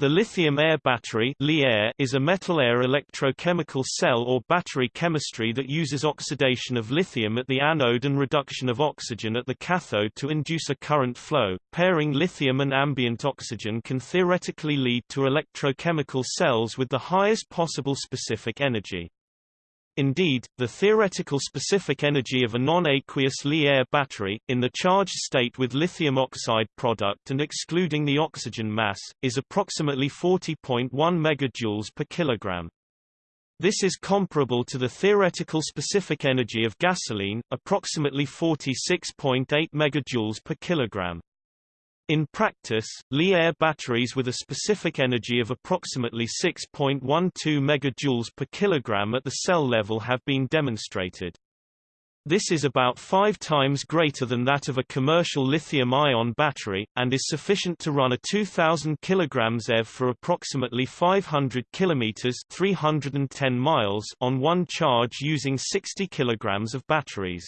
The lithium-air battery is a metal-air electrochemical cell or battery chemistry that uses oxidation of lithium at the anode and reduction of oxygen at the cathode to induce a current flow. Pairing lithium and ambient oxygen can theoretically lead to electrochemical cells with the highest possible specific energy. Indeed, the theoretical specific energy of a non-aqueous Li-air battery, in the charged state with lithium oxide product and excluding the oxygen mass, is approximately 40.1 MJ per kilogram. This is comparable to the theoretical specific energy of gasoline, approximately 46.8 MJ per kilogram. In practice, Li-air batteries with a specific energy of approximately 6.12 MJ per kilogram at the cell level have been demonstrated. This is about five times greater than that of a commercial lithium-ion battery, and is sufficient to run a 2,000 kg EV for approximately 500 km 310 miles on one charge using 60 kg of batteries.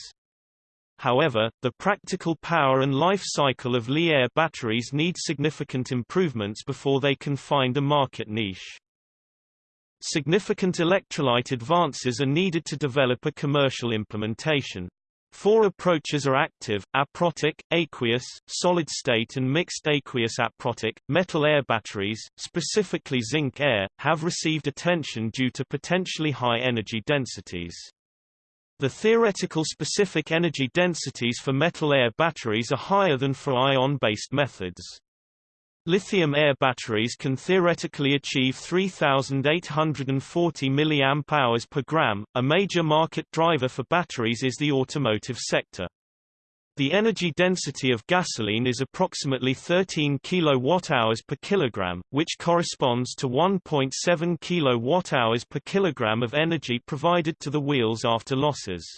However, the practical power and life cycle of Li-air batteries need significant improvements before they can find a market niche. Significant electrolyte advances are needed to develop a commercial implementation. Four approaches are active, aprotic, aqueous, solid-state and mixed aqueous aprotic. Metal air batteries, specifically zinc air, have received attention due to potentially high energy densities. The theoretical specific energy densities for metal-air batteries are higher than for ion-based methods. Lithium-air batteries can theoretically achieve 3,840 mAh per gram. A major market driver for batteries is the automotive sector. The energy density of gasoline is approximately 13 kWh per kilogram, which corresponds to 1.7 kWh per kilogram of energy provided to the wheels after losses.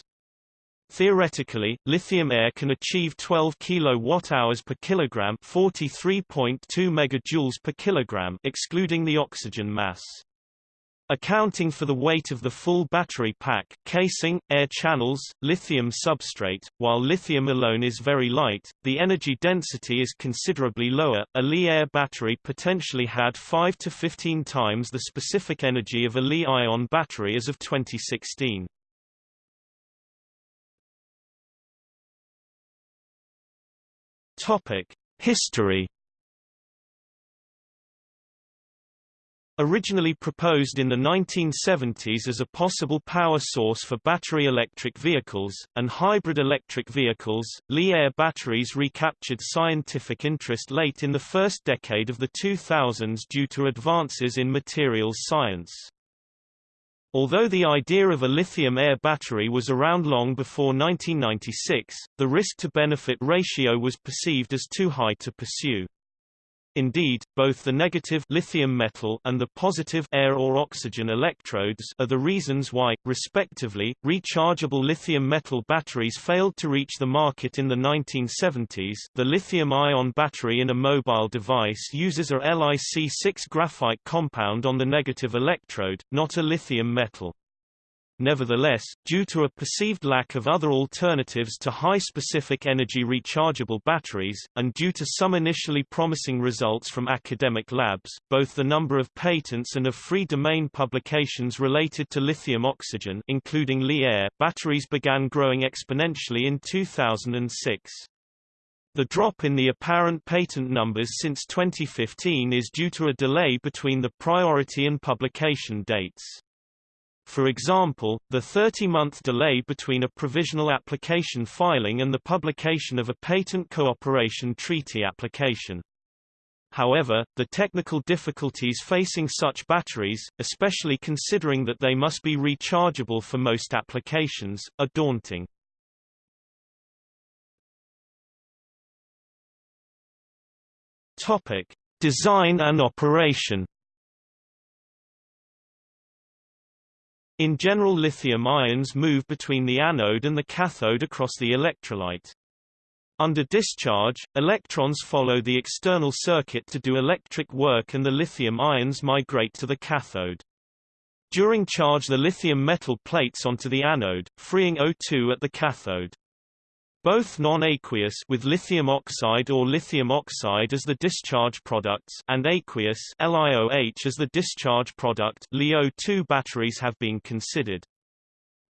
Theoretically, lithium air can achieve 12 kWh per kilogram, 43.2 megajoules per kilogram, excluding the oxygen mass. Accounting for the weight of the full battery pack casing, air channels, lithium substrate, while lithium alone is very light, the energy density is considerably lower. A Li-air battery potentially had 5 to 15 times the specific energy of a Li-ion battery as of 2016. Topic: History Originally proposed in the 1970s as a possible power source for battery electric vehicles, and hybrid electric vehicles, Li-air batteries recaptured scientific interest late in the first decade of the 2000s due to advances in materials science. Although the idea of a lithium-air battery was around long before 1996, the risk-to-benefit ratio was perceived as too high to pursue. Indeed, both the negative lithium metal and the positive air or oxygen electrodes are the reasons why, respectively, rechargeable lithium metal batteries failed to reach the market in the 1970s. The lithium-ion battery in a mobile device uses a LiC6 graphite compound on the negative electrode, not a lithium metal. Nevertheless, due to a perceived lack of other alternatives to high-specific energy rechargeable batteries, and due to some initially promising results from academic labs, both the number of patents and of free domain publications related to lithium oxygen including Li-air batteries began growing exponentially in 2006. The drop in the apparent patent numbers since 2015 is due to a delay between the priority and publication dates. For example, the 30-month delay between a provisional application filing and the publication of a patent cooperation treaty application. However, the technical difficulties facing such batteries, especially considering that they must be rechargeable for most applications, are daunting. Topic: Design and operation In general lithium ions move between the anode and the cathode across the electrolyte. Under discharge, electrons follow the external circuit to do electric work and the lithium ions migrate to the cathode. During charge the lithium metal plates onto the anode, freeing O2 at the cathode. Both non-aqueous with lithium oxide or lithium oxide as the discharge products and aqueous LiOH as the discharge product Li-2 batteries have been considered.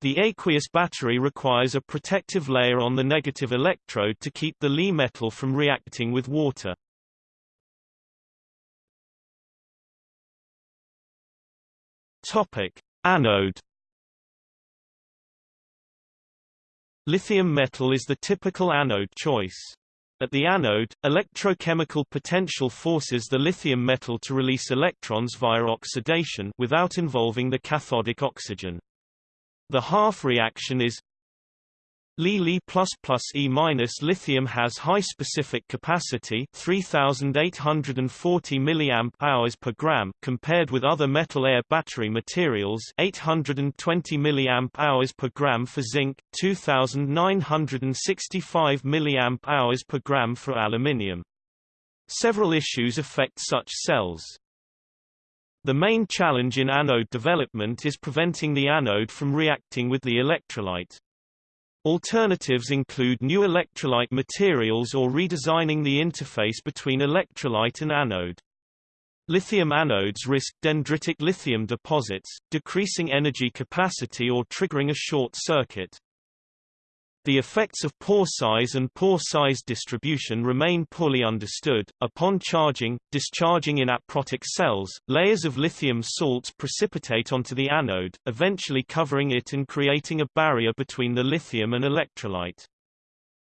The aqueous battery requires a protective layer on the negative electrode to keep the Li metal from reacting with water. Topic: Anode Lithium metal is the typical anode choice. At the anode, electrochemical potential forces the lithium metal to release electrons via oxidation without involving the cathodic oxygen. The half reaction is Li Li++ E- minus lithium has high specific capacity 3840 mAh per gram compared with other metal air battery materials 820 mAh per gram for zinc 2965 milliamp hours per gram for aluminium. Several issues affect such cells. The main challenge in anode development is preventing the anode from reacting with the electrolyte. Alternatives include new electrolyte materials or redesigning the interface between electrolyte and anode. Lithium anodes risk dendritic lithium deposits, decreasing energy capacity or triggering a short circuit. The effects of pore size and pore size distribution remain poorly understood. Upon charging, discharging in aprotic cells, layers of lithium salts precipitate onto the anode, eventually covering it and creating a barrier between the lithium and electrolyte.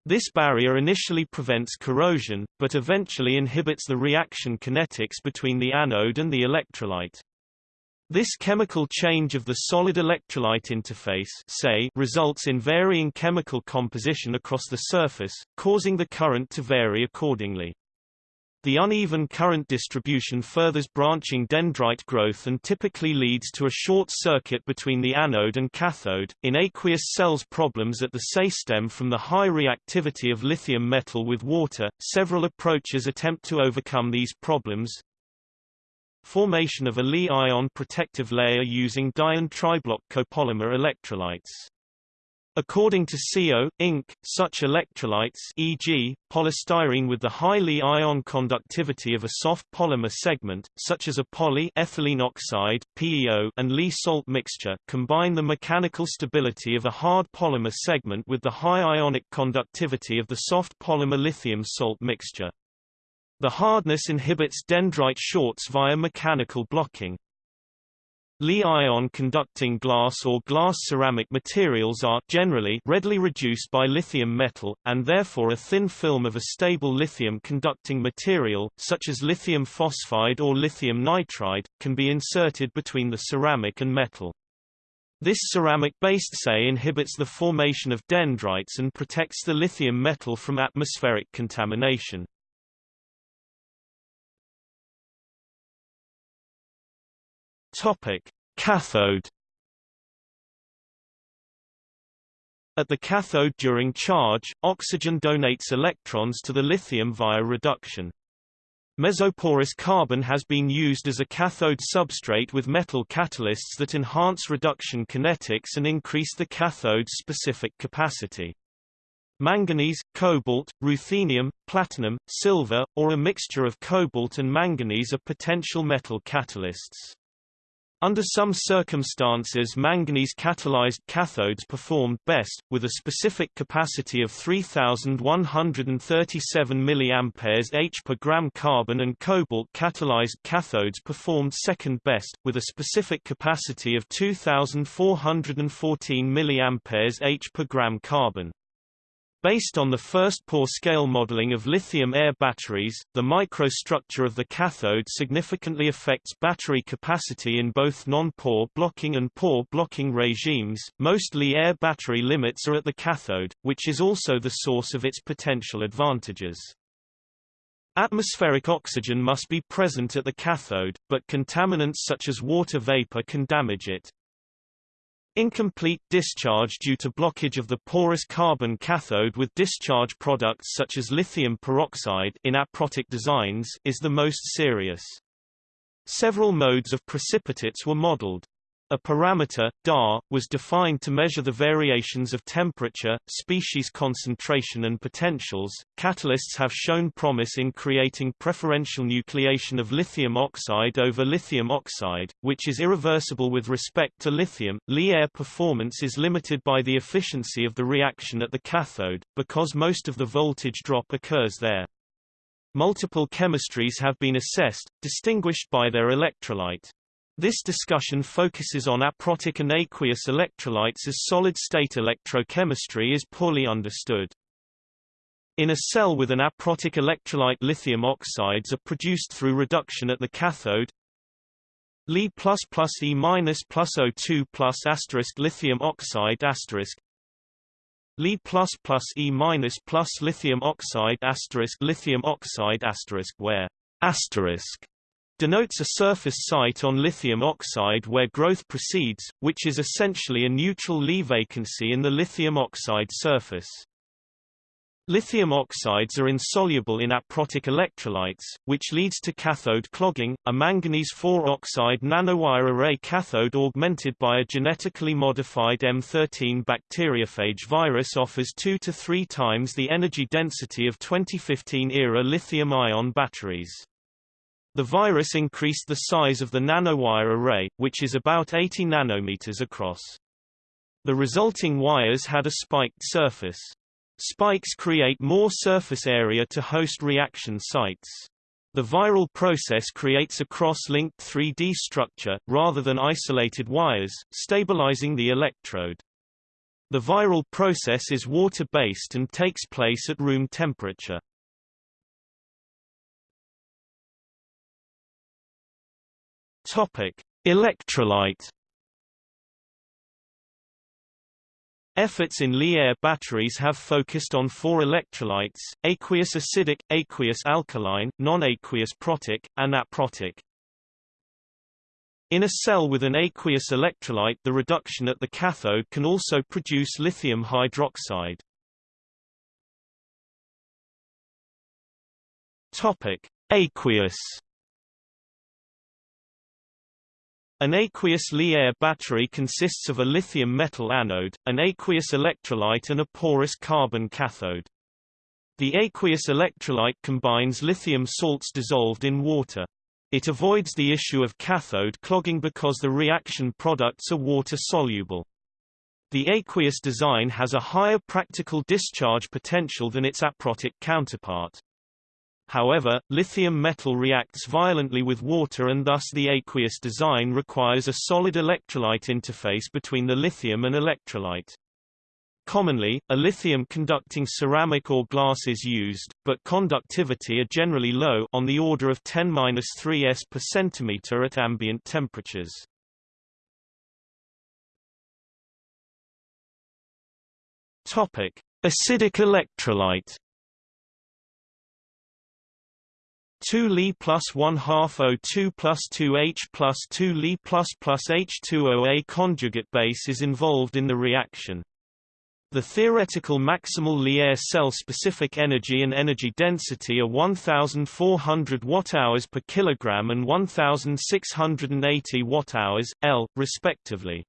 This barrier initially prevents corrosion, but eventually inhibits the reaction kinetics between the anode and the electrolyte. This chemical change of the solid electrolyte interface say, results in varying chemical composition across the surface, causing the current to vary accordingly. The uneven current distribution furthers branching dendrite growth and typically leads to a short circuit between the anode and cathode. In aqueous cells, problems at the SEI stem from the high reactivity of lithium metal with water. Several approaches attempt to overcome these problems. Formation of a Li-ion protective layer using diene triblock copolymer electrolytes. According to Seeo, Inc., such electrolytes e.g., polystyrene with the high Li-ion conductivity of a soft polymer segment, such as a poly-ethylene oxide PEO and Li-salt mixture, combine the mechanical stability of a hard polymer segment with the high ionic conductivity of the soft polymer lithium salt mixture. The hardness inhibits dendrite shorts via mechanical blocking. Li-ion conducting glass or glass ceramic materials are generally readily reduced by lithium metal, and therefore a thin film of a stable lithium conducting material, such as lithium phosphide or lithium nitride, can be inserted between the ceramic and metal. This ceramic-based SEI inhibits the formation of dendrites and protects the lithium metal from atmospheric contamination. Topic: Cathode At the cathode during charge, oxygen donates electrons to the lithium via reduction. Mesoporous carbon has been used as a cathode substrate with metal catalysts that enhance reduction kinetics and increase the cathode's specific capacity. Manganese, cobalt, ruthenium, platinum, silver, or a mixture of cobalt and manganese are potential metal catalysts. Under some circumstances manganese-catalyzed cathodes performed best, with a specific capacity of 3137 mAh per gram carbon and cobalt-catalyzed cathodes performed second best, with a specific capacity of 2414 mAh per gram carbon. Based on the first pore scale modeling of lithium-air batteries, the microstructure of the cathode significantly affects battery capacity in both non-pore blocking and pore blocking regimes. Most Li-air battery limits are at the cathode, which is also the source of its potential advantages. Atmospheric oxygen must be present at the cathode, but contaminants such as water vapor can damage it. Incomplete discharge due to blockage of the porous carbon cathode with discharge products such as lithium peroxide in aprotic designs is the most serious. Several modes of precipitates were modeled. A parameter, DAR, was defined to measure the variations of temperature, species concentration and potentials. Catalysts have shown promise in creating preferential nucleation of lithium oxide over lithium oxide, which is irreversible with respect to lithium. Li-air performance is limited by the efficiency of the reaction at the cathode, because most of the voltage drop occurs there. Multiple chemistries have been assessed, distinguished by their electrolyte. This discussion focuses on aprotic and aqueous electrolytes as solid-state electrochemistry is poorly understood. In a cell with an aprotic electrolyte lithium oxides are produced through reduction at the cathode Li plus plus E minus plus O2 plus asterisk lithium oxide asterisk Li plus plus E minus plus lithium oxide asterisk lithium oxide asterisk where asterisk denotes a surface site on lithium oxide where growth proceeds, which is essentially a neutral Li vacancy in the lithium oxide surface. Lithium oxides are insoluble in aprotic electrolytes, which leads to cathode clogging. A manganese 4 oxide nanowire array cathode augmented by a genetically modified M13 bacteriophage virus offers 2 to 3 times the energy density of 2015-era lithium-ion batteries. The virus increased the size of the nanowire array, which is about 80 nanometers across. The resulting wires had a spiked surface. Spikes create more surface area to host reaction sites. The viral process creates a cross-linked 3D structure, rather than isolated wires, stabilizing the electrode. The viral process is water-based and takes place at room temperature. Topic: Electrolyte. Efforts in Li-air batteries have focused on four electrolytes, aqueous acidic, aqueous alkaline, non-aqueous protic, and aprotic. In a cell with an aqueous electrolyte the reduction at the cathode can also produce lithium hydroxide. Aqueous An aqueous Li-air battery consists of a lithium metal anode, an aqueous electrolyte and a porous carbon cathode. The aqueous electrolyte combines lithium salts dissolved in water. It avoids the issue of cathode clogging because the reaction products are water-soluble. The aqueous design has a higher practical discharge potential than its aprotic counterpart. However, lithium metal reacts violently with water and thus the aqueous design requires a solid electrolyte interface between the lithium and electrolyte. Commonly, a lithium-conducting ceramic or glass is used, but conductivity are generally low on the order of 10-3 s per centimeter at ambient temperatures. Topic: Acidic electrolyte 2 Li plus 1 half O2 plus 2H plus 2 Li plus plus H2OA conjugate base is involved in the reaction. The theoretical maximal Li-air cell-specific energy and energy density are 1,400 watt-hours per kilogram and 1,680 watt-hours, L, respectively.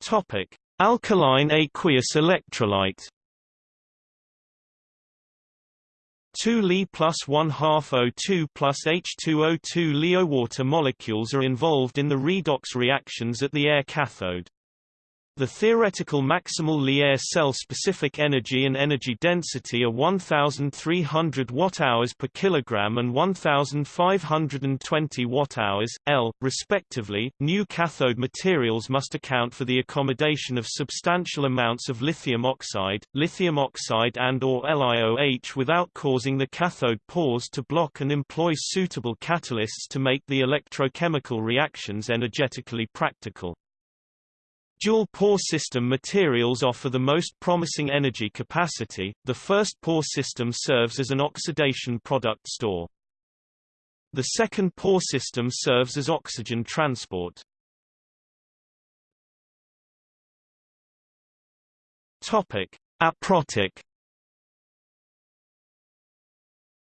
Topic: Alkaline aqueous electrolyte 2 Li plus 1 half O2 plus H2O2 LiOH water molecules are involved in the redox reactions at the air cathode. The theoretical maximal Li-air cell-specific energy and energy density are 1,300 watt-hours per kilogram and 1,520 watt-hours, L, respectively. New cathode materials must account for the accommodation of substantial amounts of lithium oxide, lithium oxide and/or LiOH without causing the cathode pores to block and employ suitable catalysts to make the electrochemical reactions energetically practical. Dual pore system materials offer the most promising energy capacity. The first pore system serves as an oxidation product store. The second pore system serves as oxygen transport. Topic: Aprotic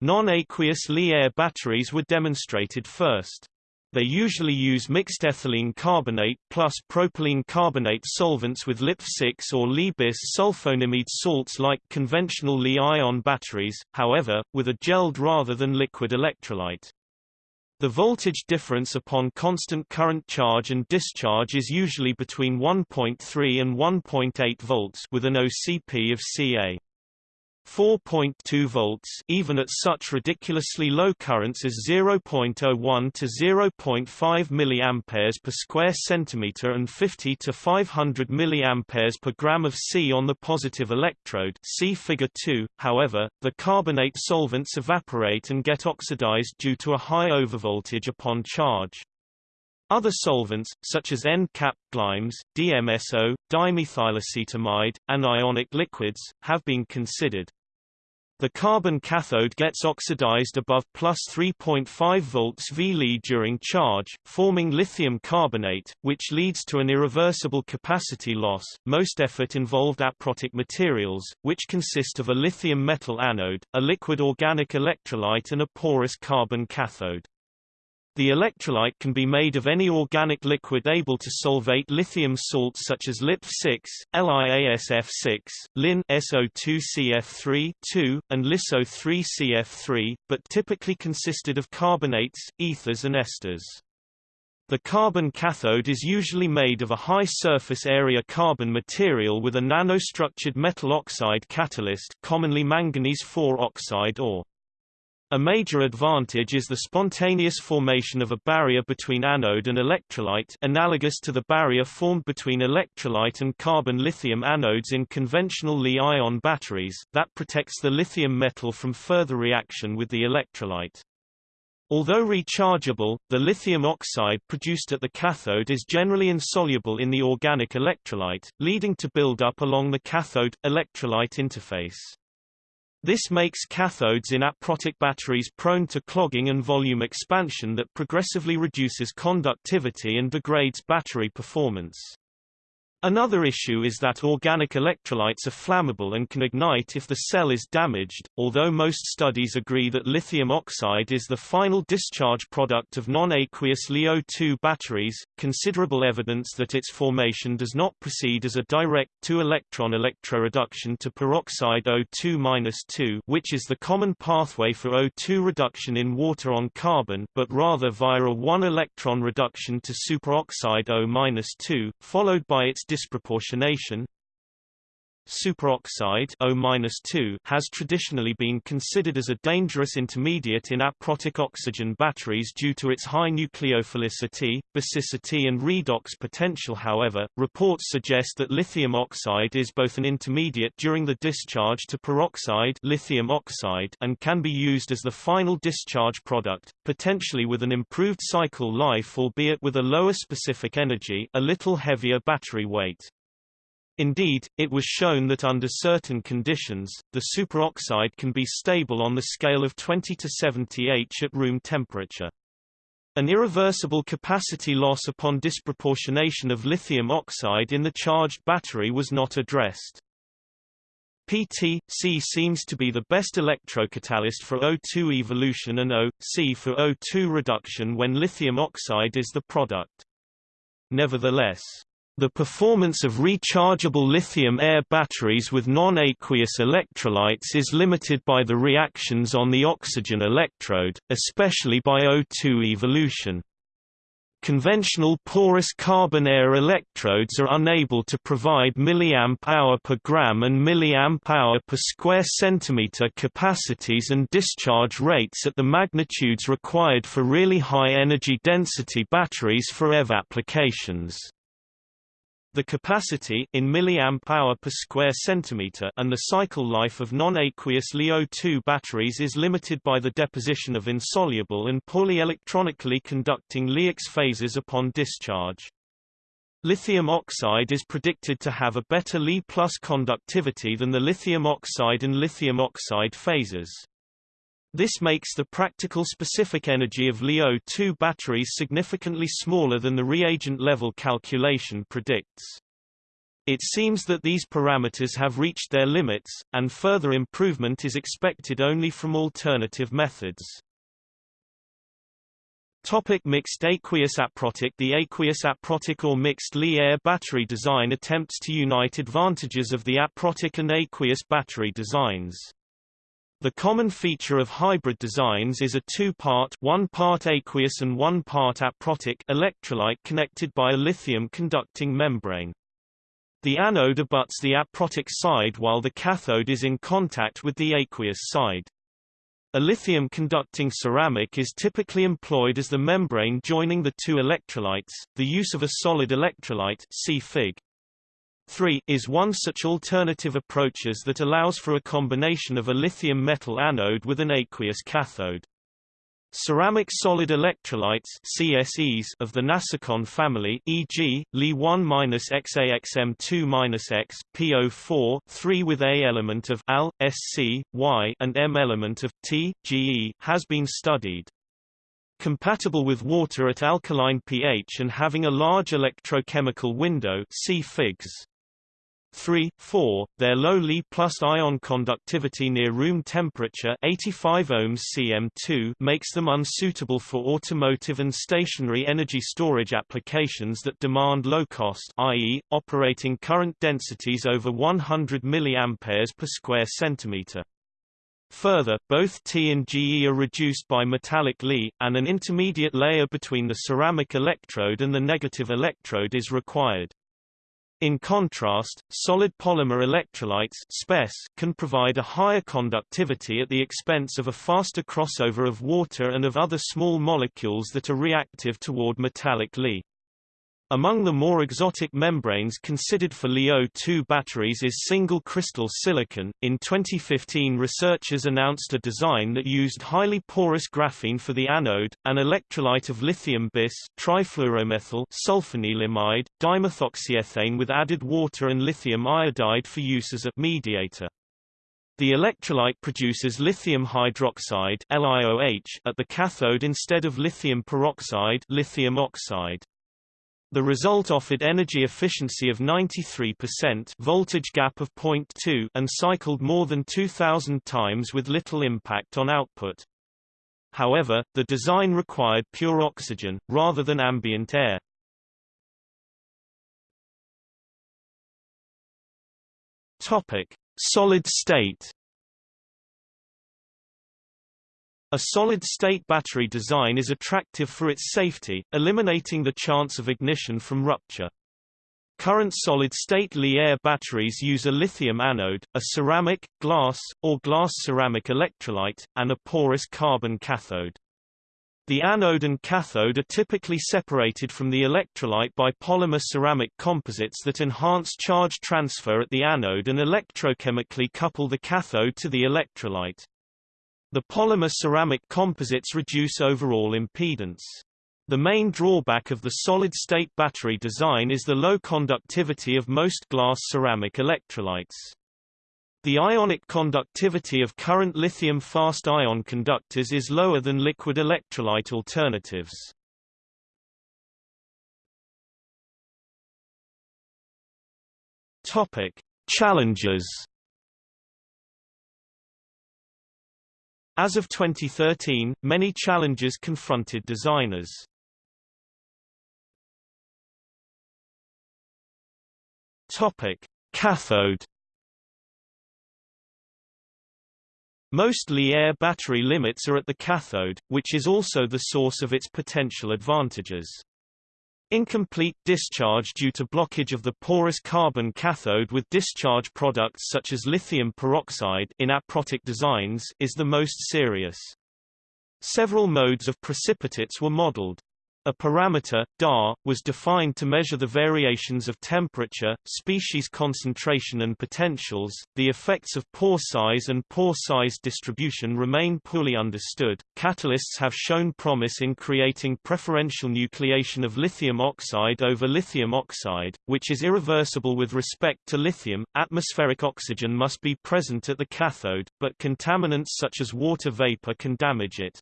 Non-aqueous Li-air batteries were demonstrated first. They usually use mixed ethylene carbonate plus propylene carbonate solvents with LiP6 or Li-bis sulfonimide salts like conventional Li-ion batteries, however, with a gelled rather than liquid electrolyte. The voltage difference upon constant current charge and discharge is usually between 1.3 and 1.8 volts with an OCP of Ca. 4.2 volts even at such ridiculously low currents as 0.01 to 0.5 milliamperes per square centimeter and 50 to 500 milliamperes per gram of C on the positive electrode. See figure 2 however the carbonate solvents evaporate and get oxidized due to a high overvoltage upon charge other solvents, such as N-cap glymes, DMSO, dimethylacetamide, and ionic liquids, have been considered. The carbon cathode gets oxidized above plus 3.5 volts V during charge, forming lithium carbonate, which leads to an irreversible capacity loss. Most effort involved aprotic materials, which consist of a lithium metal anode, a liquid organic electrolyte and a porous carbon cathode. The electrolyte can be made of any organic liquid able to solvate lithium salts such as LiP6, LiASF6, Lin SO2CF3 2, and LiSO3CF3, but typically consisted of carbonates, ethers and esters. The carbon cathode is usually made of a high surface area carbon material with a nanostructured metal oxide catalyst commonly manganese 4 oxide or a major advantage is the spontaneous formation of a barrier between anode and electrolyte analogous to the barrier formed between electrolyte and carbon lithium anodes in conventional Li-ion batteries, that protects the lithium metal from further reaction with the electrolyte. Although rechargeable, the lithium oxide produced at the cathode is generally insoluble in the organic electrolyte, leading to buildup along the cathode-electrolyte interface. This makes cathodes in aprotic batteries prone to clogging and volume expansion that progressively reduces conductivity and degrades battery performance. Another issue is that organic electrolytes are flammable and can ignite if the cell is damaged, although most studies agree that lithium oxide is the final discharge product of non-aqueous Li-2 batteries. Considerable evidence that its formation does not proceed as a direct 2-electron electroreduction to peroxide O2-2, which is the common pathway for O2 reduction in water on carbon, but rather via a 1-electron reduction to superoxide O-2, followed by its disproportionation Superoxide O has traditionally been considered as a dangerous intermediate in aprotic oxygen batteries due to its high nucleophilicity, basicity and redox potential however, reports suggest that lithium oxide is both an intermediate during the discharge to peroxide lithium oxide and can be used as the final discharge product, potentially with an improved cycle life albeit with a lower specific energy a little heavier battery weight. Indeed, it was shown that under certain conditions, the superoxide can be stable on the scale of 20 to 70 H at room temperature. An irreversible capacity loss upon disproportionation of lithium oxide in the charged battery was not addressed. PT-C seems to be the best electrocatalyst for O2 evolution and O-C for O2 reduction when lithium oxide is the product. Nevertheless, the performance of rechargeable lithium-air batteries with non-aqueous electrolytes is limited by the reactions on the oxygen electrode, especially by O2 evolution. Conventional porous carbon-air electrodes are unable to provide milliamp-hour per gram and milliamp-hour per square centimeter capacities and discharge rates at the magnitudes required for really high energy density batteries for EV applications. The capacity in milliamp hour per square centimeter and the cycle life of non-aqueous Li-2 batteries is limited by the deposition of insoluble and poorly electronically conducting Li-X phases upon discharge. Lithium oxide is predicted to have a better Li plus conductivity than the lithium oxide and lithium oxide phases. This makes the practical specific energy of Li-2 batteries significantly smaller than the reagent level calculation predicts. It seems that these parameters have reached their limits, and further improvement is expected only from alternative methods. Topic mixed aqueous aprotic The aqueous aprotic or mixed Li-air battery design attempts to unite advantages of the aprotic and aqueous battery designs. The common feature of hybrid designs is a two-part one part aqueous and one part aprotic electrolyte connected by a lithium conducting membrane. The anode abuts the aprotic side while the cathode is in contact with the aqueous side. A lithium conducting ceramic is typically employed as the membrane joining the two electrolytes. The use of a solid electrolyte see Fig. 3 is one such alternative approaches that allows for a combination of a lithium metal anode with an aqueous cathode. Ceramic solid electrolytes CSEs of the Nasicon family e.g., Li1-XAXM2-X, PO4 3 with A element of Al, SC, Y and M element of T, GE has been studied. Compatible with water at alkaline pH and having a large electrochemical window see Figs. 3, 4, their low Li plus ion conductivity near room temperature 85 ohms cm2 makes them unsuitable for automotive and stationary energy storage applications that demand low cost i.e., operating current densities over 100 mA per square centimeter. Further, both T and GE are reduced by metallic Li, and an intermediate layer between the ceramic electrode and the negative electrode is required. In contrast, solid polymer electrolytes can provide a higher conductivity at the expense of a faster crossover of water and of other small molecules that are reactive toward metallic Li. Among the more exotic membranes considered for Li-O2 batteries is single crystal silicon. In 2015, researchers announced a design that used highly porous graphene for the anode, an electrolyte of lithium bis, trifluoromethyl sulfanilamide, dimethoxyethane with added water and lithium iodide for use as a mediator. The electrolyte produces lithium hydroxide LiOH at the cathode instead of lithium peroxide lithium oxide. The result offered energy efficiency of 93% voltage gap of 0.2 and cycled more than 2000 times with little impact on output. However, the design required pure oxygen, rather than ambient air. Topic. Solid state A solid-state battery design is attractive for its safety, eliminating the chance of ignition from rupture. Current solid-state Li-air batteries use a lithium anode, a ceramic, glass, or glass-ceramic electrolyte, and a porous carbon cathode. The anode and cathode are typically separated from the electrolyte by polymer ceramic composites that enhance charge transfer at the anode and electrochemically couple the cathode to the electrolyte. The polymer ceramic composites reduce overall impedance. The main drawback of the solid-state battery design is the low conductivity of most glass ceramic electrolytes. The ionic conductivity of current lithium fast-ion conductors is lower than liquid electrolyte alternatives. Topic: Challenges As of 2013, many challenges confronted designers. Topic: Cathode Most Li-air battery limits are at the cathode, which is also the source of its potential advantages. Incomplete discharge due to blockage of the porous carbon cathode with discharge products such as lithium peroxide in aprotic designs is the most serious. Several modes of precipitates were modeled. A parameter, DAR, was defined to measure the variations of temperature, species concentration and potentials. The effects of pore size and pore size distribution remain poorly understood. Catalysts have shown promise in creating preferential nucleation of lithium oxide over lithium oxide, which is irreversible with respect to lithium. Atmospheric oxygen must be present at the cathode, but contaminants such as water vapor can damage it.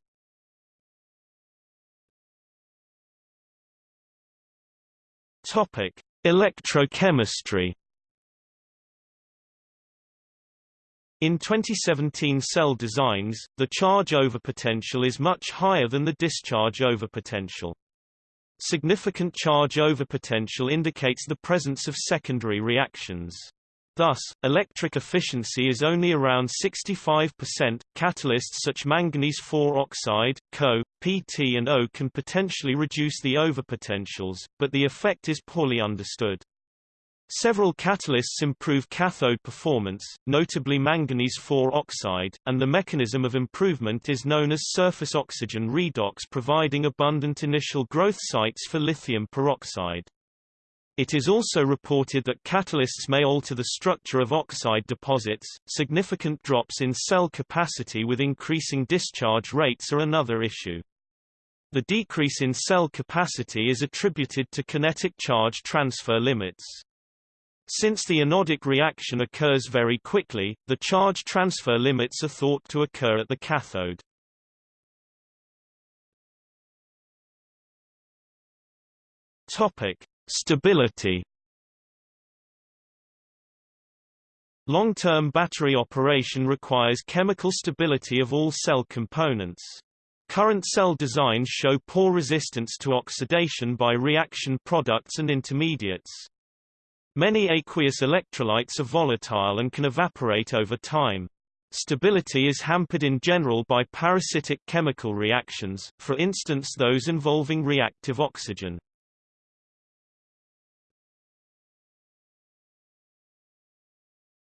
Topic: Electrochemistry. In 2017 cell designs, the charge overpotential is much higher than the discharge overpotential. Significant charge overpotential indicates the presence of secondary reactions. Thus, electric efficiency is only around 65%. Catalysts such manganese 4 oxide, Co, PT and O can potentially reduce the overpotentials, but the effect is poorly understood. Several catalysts improve cathode performance, notably manganese 4 oxide, and the mechanism of improvement is known as surface oxygen redox providing abundant initial growth sites for lithium peroxide. It is also reported that catalysts may alter the structure of oxide deposits. Significant drops in cell capacity with increasing discharge rates are another issue. The decrease in cell capacity is attributed to kinetic charge transfer limits. Since the anodic reaction occurs very quickly, the charge transfer limits are thought to occur at the cathode. Topic: Stability Long-term battery operation requires chemical stability of all cell components. Current cell designs show poor resistance to oxidation by reaction products and intermediates. Many aqueous electrolytes are volatile and can evaporate over time. Stability is hampered in general by parasitic chemical reactions, for instance those involving reactive oxygen.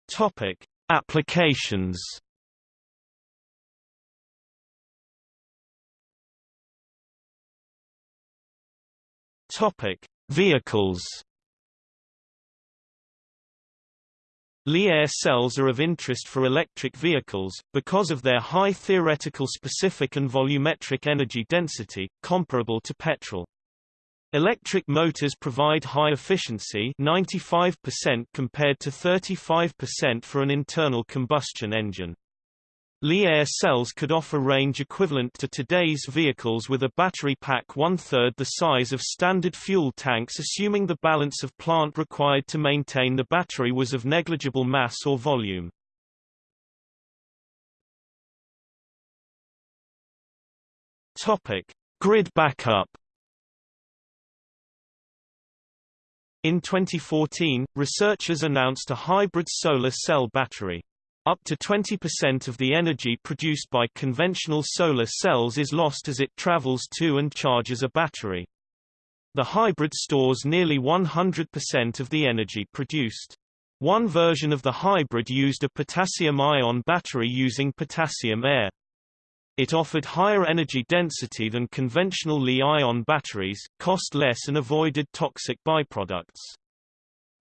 Topic: Applications. Topic: Vehicles. Li-air cells are of interest for electric vehicles, because of their high theoretical specific and volumetric energy density, comparable to petrol. Electric motors provide high efficiency 95% compared to 35% for an internal combustion engine. Li-air cells could offer range equivalent to today's vehicles with a battery pack one-third the size of standard fuel tanks assuming the balance of plant required to maintain the battery was of negligible mass or volume. Grid backup In 2014, researchers announced a hybrid solar cell battery. Up to 20% of the energy produced by conventional solar cells is lost as it travels to and charges a battery. The hybrid stores nearly 100% of the energy produced. One version of the hybrid used a potassium-ion battery using potassium air. It offered higher energy density than conventional Li-ion batteries, cost less and avoided toxic byproducts.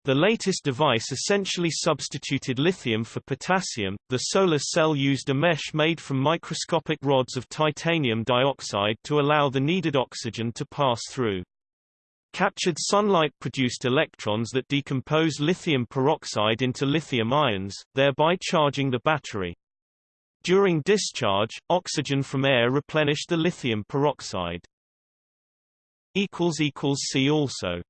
The latest device essentially substituted lithium for potassium. The solar cell used a mesh made from microscopic rods of titanium dioxide to allow the needed oxygen to pass through. Captured sunlight produced electrons that decompose lithium peroxide into lithium ions, thereby charging the battery. During discharge, oxygen from air replenished the lithium peroxide. See also